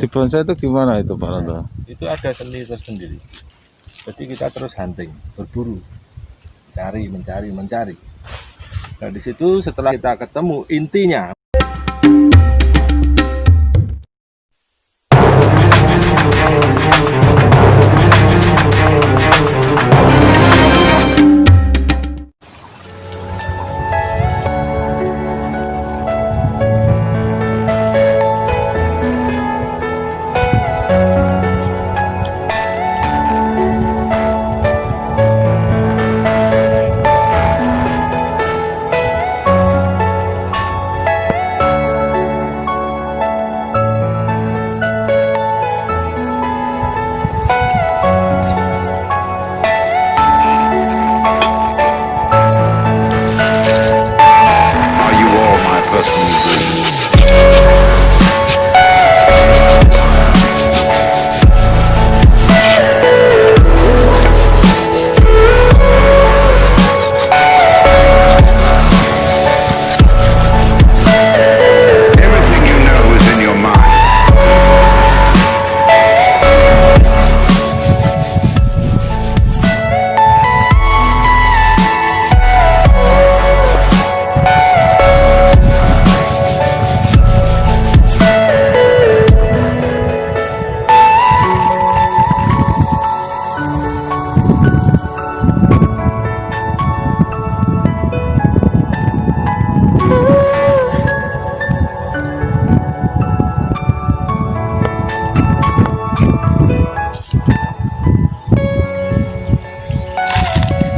di bonsai itu gimana itu Pak Rondo? itu ada seni tersendiri. Jadi kita terus hunting, berburu, cari, mencari, mencari. Nah di situ setelah kita ketemu intinya,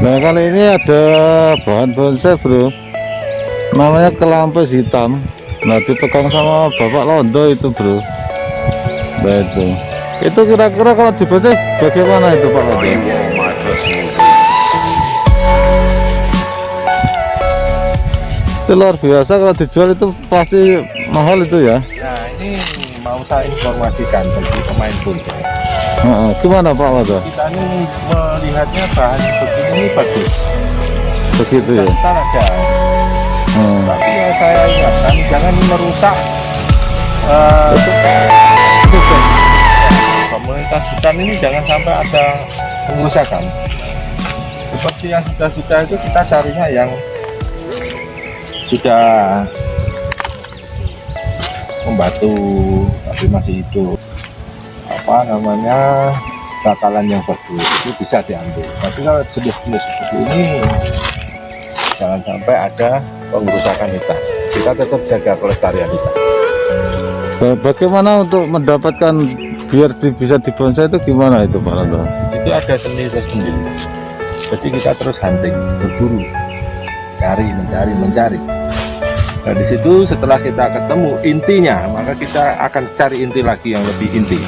Nah kali ini ada bahan bonsai bro. Namanya kelampis hitam. Nah dipegang sama Bapak Londo itu bro. Nah itu. Itu kira-kira kalau di bonsai bagaimana itu Pak Londo? Itu luar biasa. Kalau dijual itu pasti mahal itu ya. Nah ini mau saya informasikan bagi pemain bonsai. Heeh, Gimana Pak Londo? Kita ini melihatnya bahan begini ini bagus. Begitu ya Kita ada, Hmm. tapi ya saya ingatkan jangan merusak eh, hutan. Komunitas hutan ini jangan sampai ada pengerusakan. Seperti yang sudah-sudah itu kita carinya yang sudah membatu tapi masih hidup apa namanya bakalan yang bagus itu bisa diambil. Tapi kalau jenis-jenis seperti ini jangan sampai ada pengerusakan hutan kita tetap jaga kelestarian hutan Ba- Bagaimana untuk mendapatkan biar di- bisa dibonsai itu gimana itu Pak Londo? itu ada seni tersendiri. Jadi kita terus hunting berburu cari mencari mencari. Nah di situ setelah kita ketemu intinya maka kita akan cari inti lagi yang lebih inti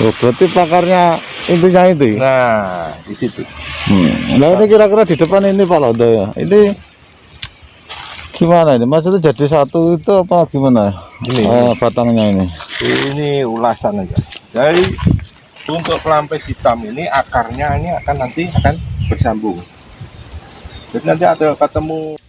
Oh, berarti pakarnya intinya itu ya? nah di situ Hmm. Nah ini kira-kira di depan ini Pak Londo ya. Ini gimana ini? Maksudnya jadi satu itu apa gimana? Ini. Eh, batangnya ini. ini ulasan aja jadi untuk pelampis hitam ini akarnya ini akan nanti akan bersambung jadi nanti ada ketemu